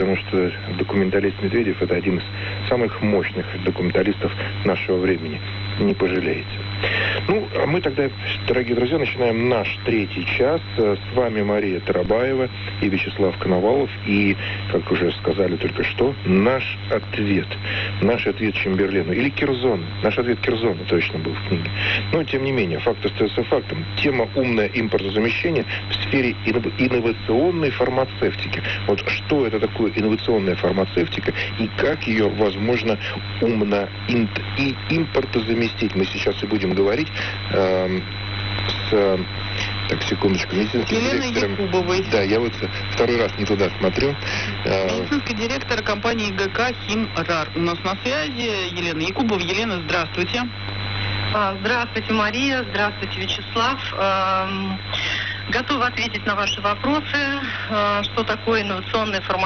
потому что документалист Медведев – это один из самых мощных документалистов нашего времени. Не пожалеете. Мы тогда, дорогие друзья, начинаем наш третий час. С вами Мария Тарабаева и Вячеслав Коновалов. И, как уже сказали только что, наш ответ. Наш ответ Чемберлену. Или Кирзон. Наш ответ Кирзона точно был в книге. Но, тем не менее, факт остается фактом. Тема «Умное импортозамещение» в сфере инновационной фармацевтики. Вот что это такое инновационная фармацевтика и как ее возможно умно и импортозаместить. Мы сейчас и будем говорить э, с так, секундочку. Медицинский Еленой директором... Якубовой. Да, я вот второй раз не туда смотрю. Э, Медицинский директор компании ГК «Химрар». У нас на связи Елена Якубова. Елена, здравствуйте. А, здравствуйте, Мария. Здравствуйте, Вячеслав. Эм, готова ответить на ваши вопросы. Э, что такое инновационная фармацевтика?